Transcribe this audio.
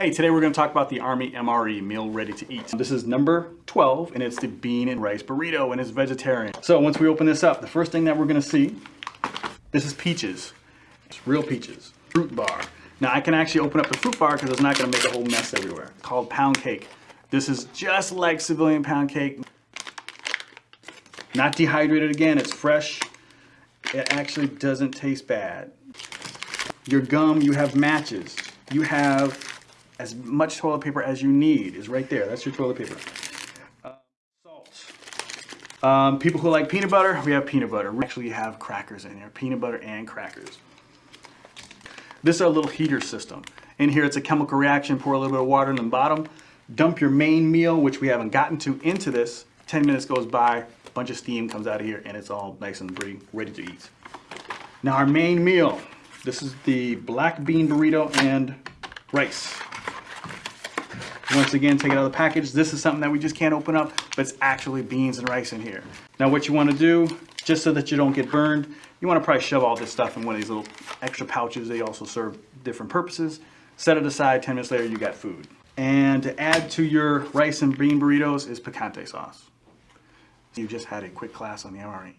Hey, today we're going to talk about the Army MRE, Meal Ready to Eat. This is number 12, and it's the bean and rice burrito, and it's vegetarian. So once we open this up, the first thing that we're going to see, this is peaches. It's real peaches. Fruit bar. Now I can actually open up the fruit bar because it's not going to make a whole mess everywhere. It's called pound cake. This is just like civilian pound cake. Not dehydrated again, it's fresh. It actually doesn't taste bad. Your gum, you have matches. You have as much toilet paper as you need is right there. That's your toilet paper. Uh, salt. Um, people who like peanut butter, we have peanut butter. We actually have crackers in here, peanut butter and crackers. This is our little heater system. In here, it's a chemical reaction. Pour a little bit of water in the bottom. Dump your main meal, which we haven't gotten to, into this. 10 minutes goes by, a bunch of steam comes out of here, and it's all nice and pretty, ready to eat. Now our main meal, this is the black bean burrito and rice. Once again, take it out of the package. This is something that we just can't open up, but it's actually beans and rice in here. Now what you wanna do, just so that you don't get burned, you wanna probably shove all this stuff in one of these little extra pouches. They also serve different purposes. Set it aside, 10 minutes later, you got food. And to add to your rice and bean burritos is picante sauce. You just had a quick class on the MRE.